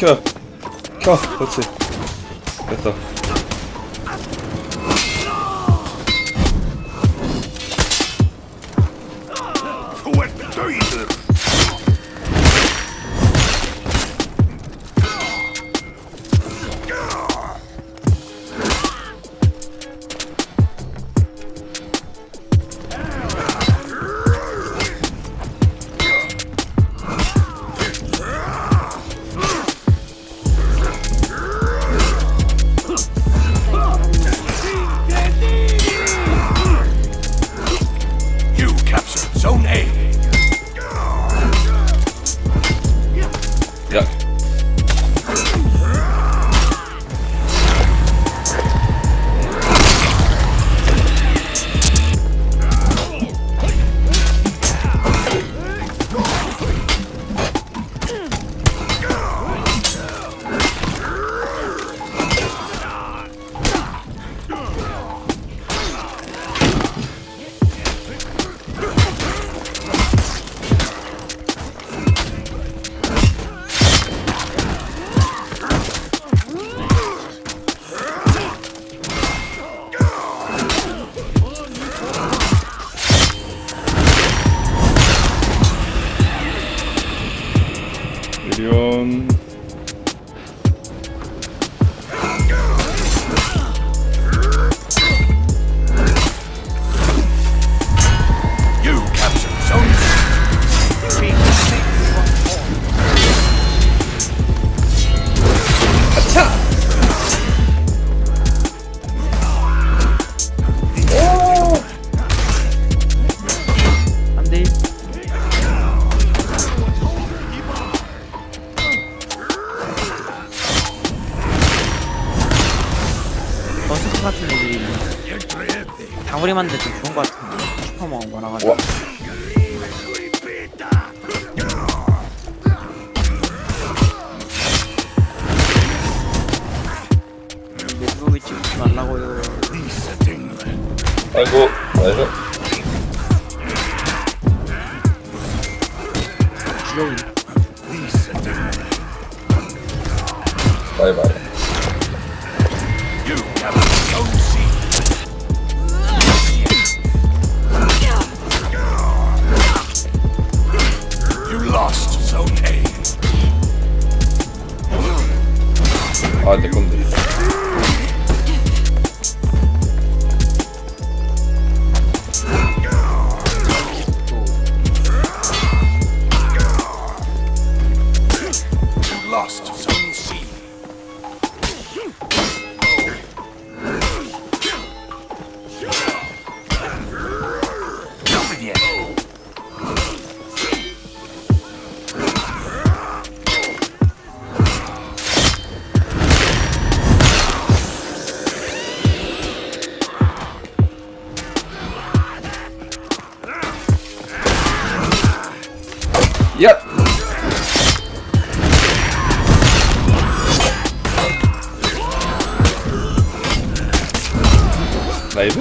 켜. 켜. 그렇지. 됐어. um, 버스트 같은 애들이 다구리 만들 때 좋은 거 같은데 슈퍼 먹은 많아가지고 와. 내부이 찍지 말라고요 아이고. 아이고. 아, 내 건데. You lost 야! 나이스.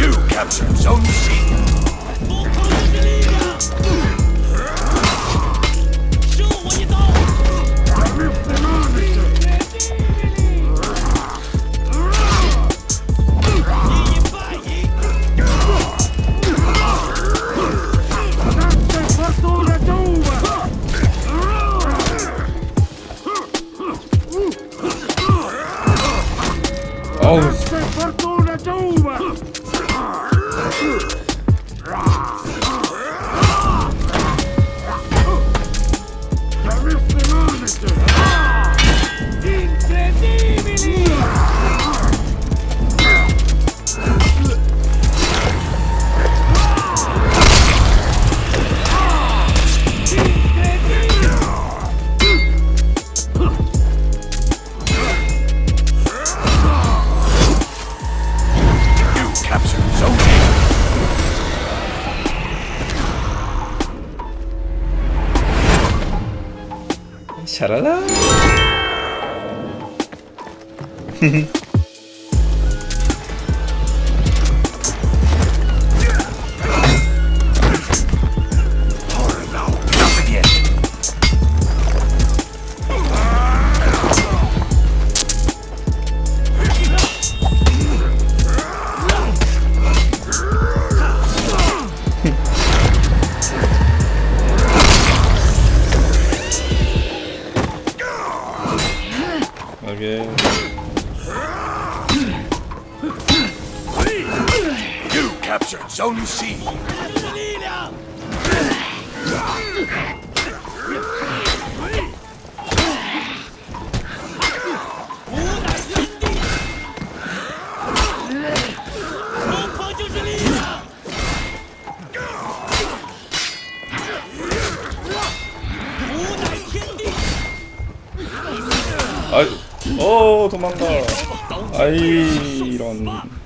You captured Zone C. Ugh. 샤라라. captured Zone C. 아이, 어 도망가. 아이 이런.